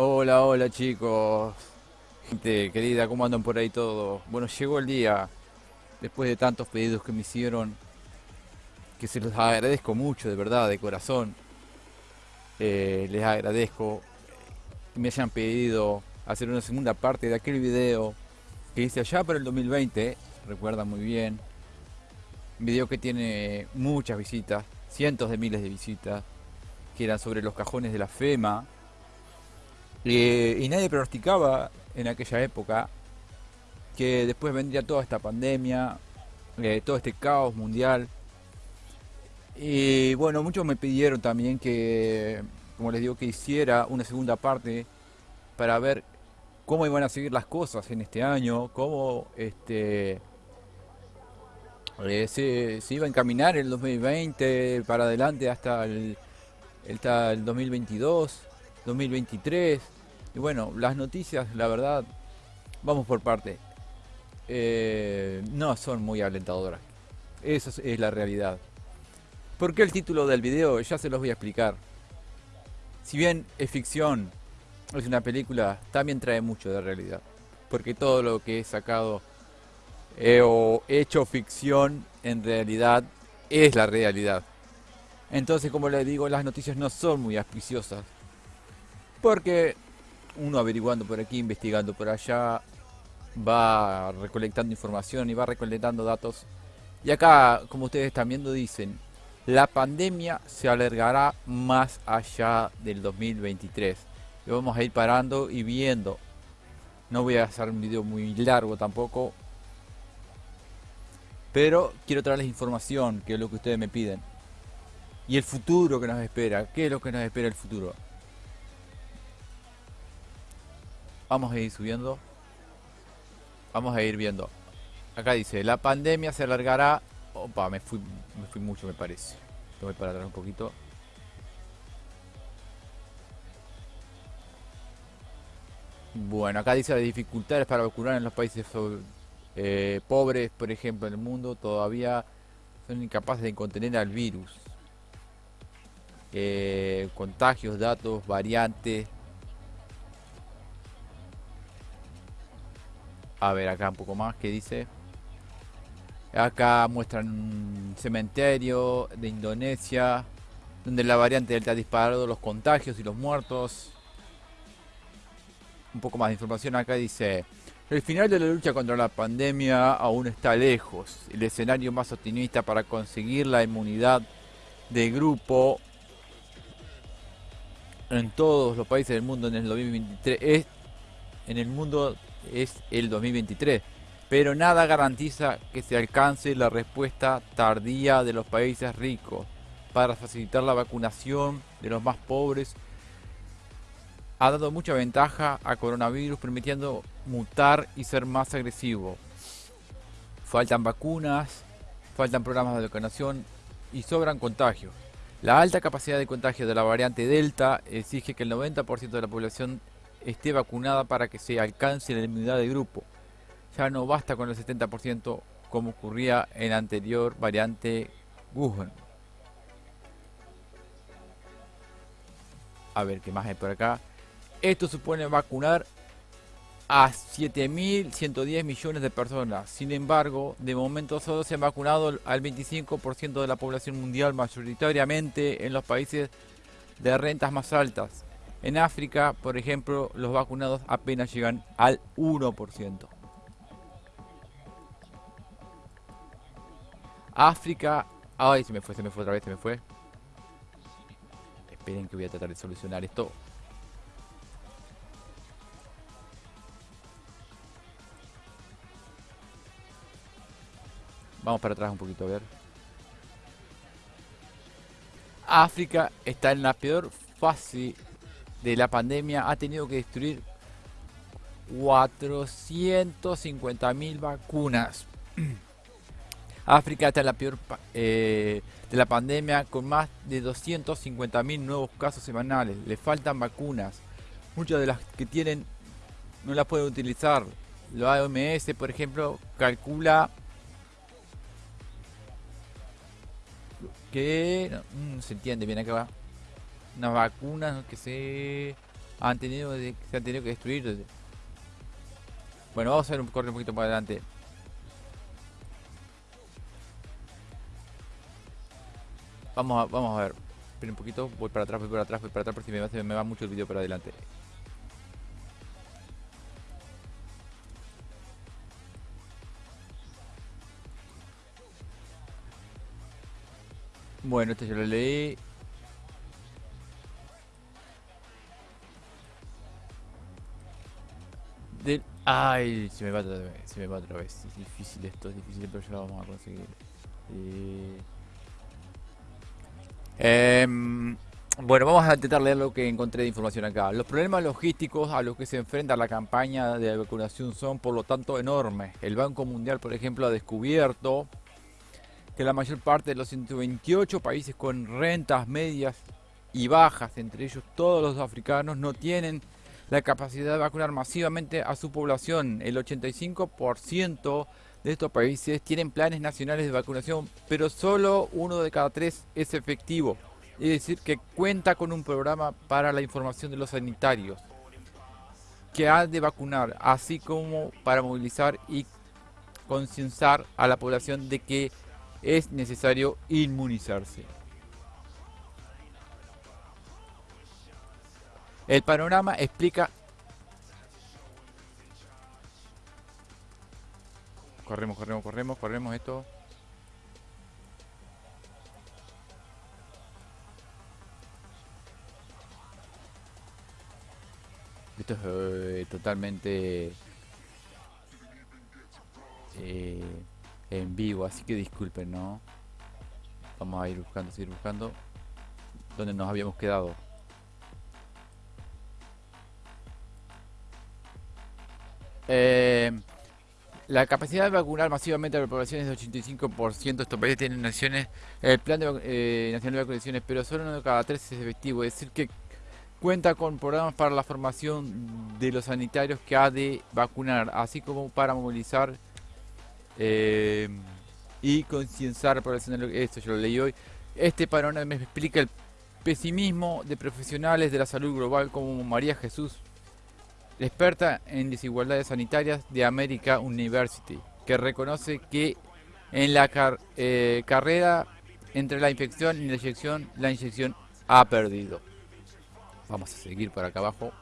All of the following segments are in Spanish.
Hola, hola chicos. Gente querida, ¿cómo andan por ahí todos? Bueno, llegó el día, después de tantos pedidos que me hicieron, que se los agradezco mucho, de verdad, de corazón. Eh, les agradezco que me hayan pedido hacer una segunda parte de aquel video que hice allá para el 2020, recuerdan muy bien. Un video que tiene muchas visitas, cientos de miles de visitas, que eran sobre los cajones de la FEMA, y nadie pronosticaba en aquella época que después vendría toda esta pandemia, eh, todo este caos mundial. Y bueno, muchos me pidieron también que, como les digo, que hiciera una segunda parte para ver cómo iban a seguir las cosas en este año, cómo este eh, se, iba a encaminar el 2020 para adelante hasta el, hasta el 2022, 2023. Y bueno, las noticias, la verdad, vamos por parte. Eh, no son muy alentadoras. Esa es la realidad. ¿Por qué el título del video? Ya se los voy a explicar. Si bien es ficción, es una película, también trae mucho de realidad. Porque todo lo que he sacado eh, o hecho ficción, en realidad es la realidad. Entonces, como les digo, las noticias no son muy auspiciosas. Porque uno averiguando por aquí, investigando por allá, va recolectando información y va recolectando datos. Y acá, como ustedes están viendo, dicen, la pandemia se alargará más allá del 2023. Y vamos a ir parando y viendo. No voy a hacer un video muy largo tampoco. Pero quiero traerles información, que es lo que ustedes me piden. Y el futuro que nos espera. ¿Qué es lo que nos espera el futuro? Vamos a ir subiendo. Vamos a ir viendo. Acá dice, la pandemia se alargará... Opa, me fui, me fui mucho me parece. Voy para atrás un poquito. Bueno, acá dice las dificultades para vacunar en los países eh, pobres, por ejemplo, en el mundo, todavía son incapaces de contener al virus. Eh, contagios, datos, variantes, A ver, acá un poco más, ¿qué dice? Acá muestran un cementerio de Indonesia, donde la variante Delta ha disparado los contagios y los muertos. Un poco más de información acá dice, el final de la lucha contra la pandemia aún está lejos. El escenario más optimista para conseguir la inmunidad de grupo en todos los países del mundo en el 2023 es en el mundo es el 2023, pero nada garantiza que se alcance la respuesta tardía de los países ricos para facilitar la vacunación de los más pobres. Ha dado mucha ventaja a coronavirus permitiendo mutar y ser más agresivo. Faltan vacunas, faltan programas de vacunación y sobran contagios. La alta capacidad de contagio de la variante Delta exige que el 90% de la población esté vacunada para que se alcance la inmunidad de grupo. Ya no basta con el 70% como ocurría en la anterior variante Wuhan. A ver qué más hay por acá. Esto supone vacunar a 7.110 millones de personas. Sin embargo, de momento solo se ha vacunado al 25% de la población mundial, mayoritariamente en los países de rentas más altas. En África, por ejemplo, los vacunados apenas llegan al 1%. África... Ay, se me fue, se me fue otra vez, se me fue. Esperen que voy a tratar de solucionar esto. Vamos para atrás un poquito, a ver. África está en la peor fase de la pandemia ha tenido que destruir 450.000 vacunas. África está en la peor eh, de la pandemia con más de 250.000 nuevos casos semanales. Le faltan vacunas. Muchas de las que tienen no las pueden utilizar. La OMS, por ejemplo, calcula que no, mm, se entiende bien acá va una vacuna que se han tenido se han tenido que destruir. Bueno, vamos a hacer un corte un poquito más adelante. Vamos a, vamos a ver. Un poquito, voy para atrás, voy para atrás, voy para atrás, porque me va, me va mucho el vídeo para adelante. Bueno, este yo lo leí. Ay, se me va otra vez, se me va otra vez. Es difícil esto, es difícil, pero ya lo vamos a conseguir. Eh... Em, bueno, vamos a intentar leer lo que encontré de información acá. Los problemas logísticos a los que se enfrenta la campaña de vacunación son por lo tanto enormes. El Banco Mundial, por ejemplo, ha descubierto que la mayor parte de los 128 países con rentas medias y bajas, entre ellos todos los africanos, no tienen la capacidad de vacunar masivamente a su población. El 85% de estos países tienen planes nacionales de vacunación, pero solo uno de cada tres es efectivo. Es decir, que cuenta con un programa para la información de los sanitarios que ha de vacunar, así como para movilizar y concienciar a la población de que es necesario inmunizarse. El panorama explica Corremos, corremos, corremos, corremos esto. Esto es eh, totalmente eh, en vivo, así que disculpen, ¿no? Vamos a ir buscando, seguir buscando. Donde nos habíamos quedado. Eh, la capacidad de vacunar masivamente a la población es de 85%. Estos países tienen naciones, el plan de, eh, nacional de vacunaciones, pero solo uno de cada tres es efectivo. Es decir, que cuenta con programas para la formación de los sanitarios que ha de vacunar, así como para movilizar eh, y concienciar a la población. Esto yo lo leí hoy. Este panorama me explica el pesimismo de profesionales de la salud global como María Jesús experta en desigualdades sanitarias de America University, que reconoce que en la eh, carrera entre la infección y la inyección, la inyección ha perdido. Vamos a seguir por acá abajo.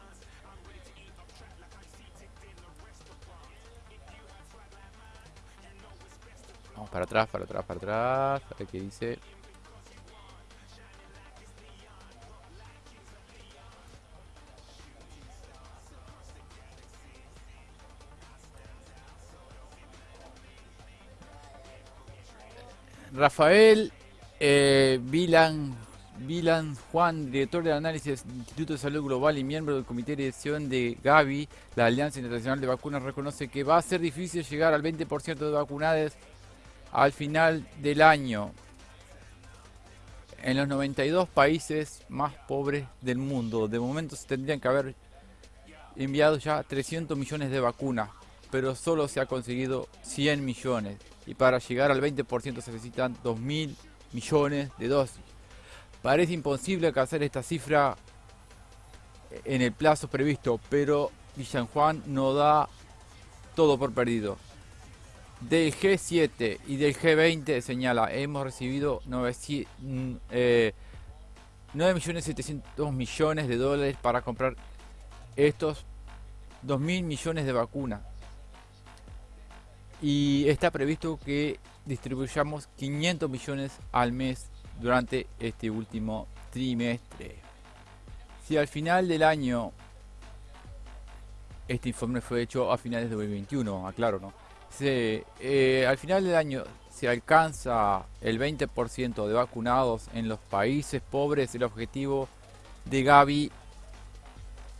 Vamos para atrás, para atrás, para atrás. A ver qué dice. Rafael eh, Vilan, Juan, director de análisis del Instituto de Salud Global y miembro del comité de dirección de Gavi, la Alianza Internacional de Vacunas, reconoce que va a ser difícil llegar al 20% de vacunadas al final del año en los 92 países más pobres del mundo. De momento se tendrían que haber enviado ya 300 millones de vacunas, pero solo se ha conseguido 100 millones y para llegar al 20% se necesitan 2.000 millones de dosis. Parece imposible alcanzar esta cifra en el plazo previsto, pero Villan Juan no da todo por perdido. Del G7 y del G20 señala, hemos recibido 9.700 eh, millones de dólares para comprar estos 2.000 millones de vacunas y está previsto que distribuyamos 500 millones al mes durante este último trimestre. Si al final del año, este informe fue hecho a finales de 2021, aclaro, ¿no? Se, eh, al final del año se alcanza el 20% de vacunados en los países pobres, el objetivo de Gavi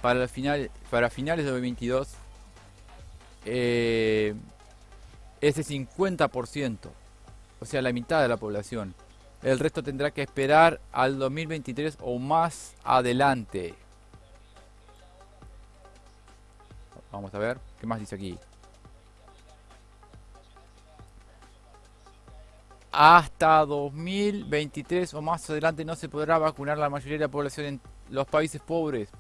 para, final, para finales de 2022 eh, ese 50%, o sea, la mitad de la población. El resto tendrá que esperar al 2023 o más adelante. Vamos a ver, ¿qué más dice aquí? Hasta 2023 o más adelante no se podrá vacunar la mayoría de la población en los países pobres.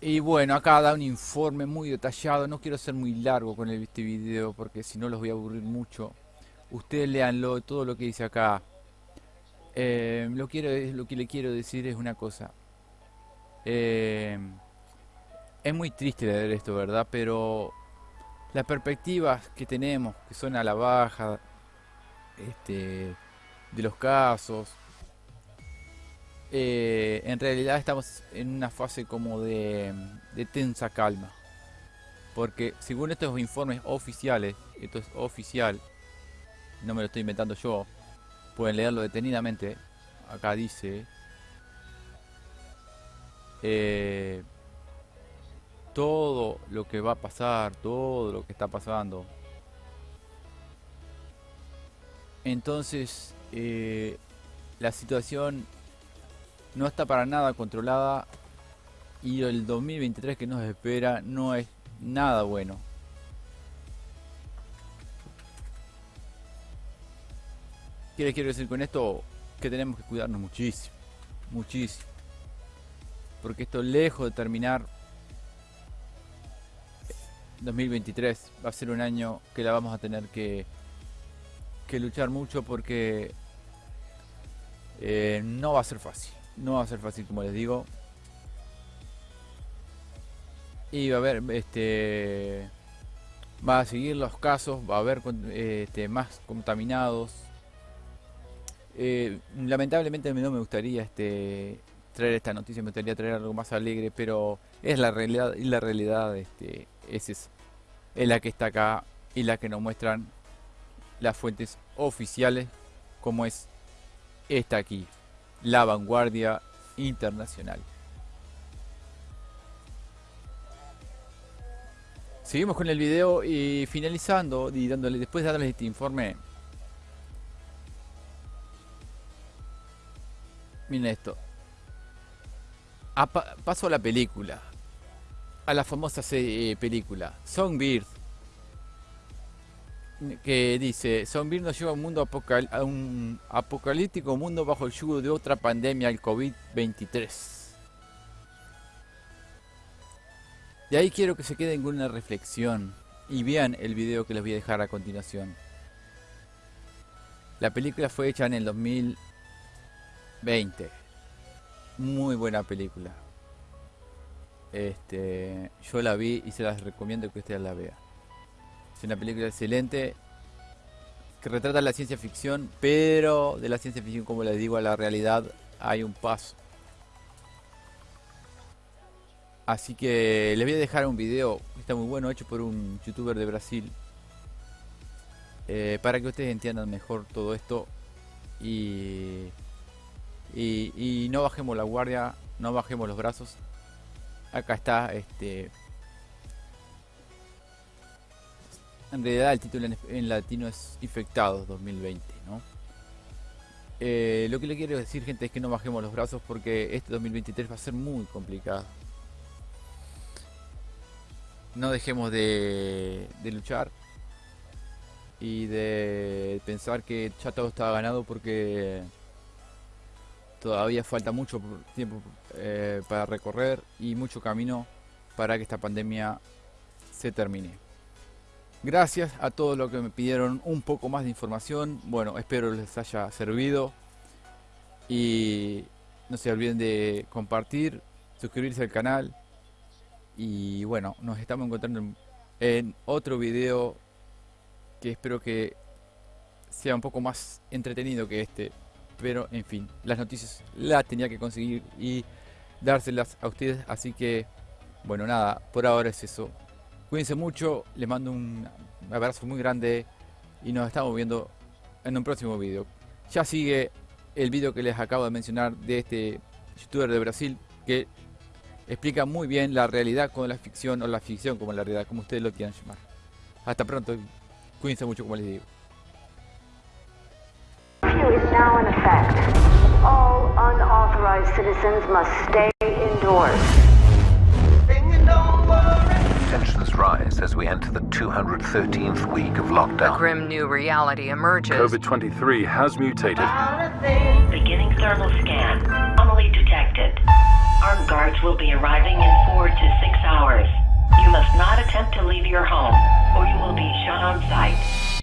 Y bueno, acá da un informe muy detallado. No quiero ser muy largo con este video porque si no los voy a aburrir mucho. Ustedes leanlo, todo lo que dice acá. Eh, lo, quiero, lo que le quiero decir es una cosa. Eh, es muy triste leer esto, ¿verdad? Pero las perspectivas que tenemos, que son a la baja, este, de los casos, eh, en realidad estamos en una fase como de, tensa calma. Porque según estos informes oficiales, esto es oficial, no me lo estoy inventando yo, pueden leerlo detenidamente, acá dice, eh, todo lo que va a pasar, todo lo que está pasando. Entonces, eh, la situación no está para nada controlada y el 2023 que nos espera no es nada bueno. ¿Qué les quiero decir con esto? Que tenemos que cuidarnos muchísimo, muchísimo. Porque esto lejos de terminar 2023 va a ser un año que la vamos a tener que, que luchar mucho porque eh, no va a ser fácil. No va a ser fácil como les digo. Y va a haber este va a seguir los casos, va a haber este, más contaminados. Eh, lamentablemente no me gustaría este traer esta noticia, me gustaría traer algo más alegre, pero es la realidad y la realidad este, es, es la que está acá y la que nos muestran las fuentes oficiales como es esta aquí la vanguardia internacional. Seguimos con el video y finalizando y dándole después de darles este informe. Miren esto. paso a la película. A la famosa eh, película. Songbird que dice, Zombie nos lleva a un mundo apocalíptico mundo bajo el yugo de otra pandemia, el COVID-23. De ahí quiero que se queden con una reflexión y vean el video que les voy a dejar a continuación. La película fue hecha en el 2020. Muy buena película. Este, yo la vi y se las recomiendo que ustedes la vean. Es una película excelente que retrata la ciencia ficción, pero de la ciencia ficción, como les digo, a la realidad hay un paso. Así que les voy a dejar un video, está muy bueno, hecho por un youtuber de Brasil, eh, para que ustedes entiendan mejor todo esto y, y, y no bajemos la guardia, no bajemos los brazos. Acá está este En realidad el título en, latino es Infectados 2020, ¿no? Eh, lo que le quiero decir, gente, es que no bajemos los brazos porque este 2023 va a ser muy complicado. No dejemos de, luchar y de pensar que ya todo está ganado porque todavía falta mucho tiempo eh, para recorrer y mucho camino para que esta pandemia se termine. Gracias a todos los que me pidieron un poco más de información. Bueno, espero les haya servido. Y no se olviden de compartir, suscribirse al canal. Y bueno, nos estamos encontrando en otro video que espero que sea un poco más entretenido que este. Pero en fin, las noticias las tenía que conseguir y dárselas a ustedes. Así que, bueno, nada, por ahora es eso. Cuídense mucho, les mando un abrazo muy grande y nos estamos viendo en un próximo video. Ya sigue el video que les acabo de mencionar de este youtuber de Brasil que explica muy bien la realidad con la ficción o la ficción como la realidad, como ustedes lo quieran llamar. Hasta pronto, cuídense mucho como les digo. All unauthorized citizens must stay indoors. Tensions rise as we we enter the 213th week of lockdown. A grim new reality emerges. COVID 23 has mutated. Beginning thermal scan. Anomaly detected. Armed guards will be arriving in four to six hours. You must not attempt to leave your home, or you will be shot on sight.